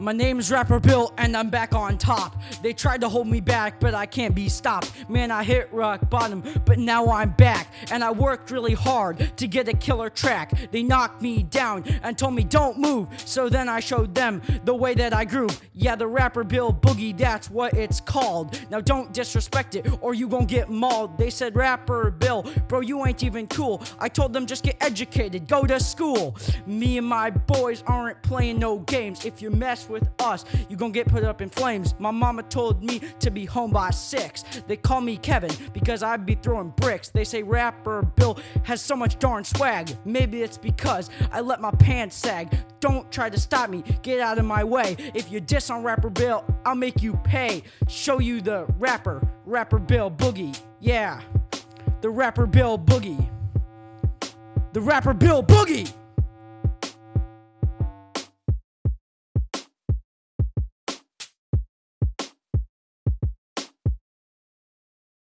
My name's Rapper Bill, and I'm back on top. They tried to hold me back, but I can't be stopped. Man, I hit rock bottom, but now I'm back. And I worked really hard to get a killer track. They knocked me down and told me don't move. So then I showed them the way that I groove. Yeah, the Rapper Bill Boogie, that's what it's called. Now don't disrespect it, or you gon' get mauled. They said, Rapper Bill, bro, you ain't even cool. I told them just get educated, go to school. Me and my boys aren't playing no games. If you with us, you gon' get put up in flames. My mama told me to be home by six. They call me Kevin because I be throwing bricks. They say rapper Bill has so much darn swag. Maybe it's because I let my pants sag. Don't try to stop me, get out of my way. If you diss on rapper Bill, I'll make you pay. Show you the rapper, rapper Bill Boogie. Yeah, the rapper Bill Boogie. The rapper Bill Boogie.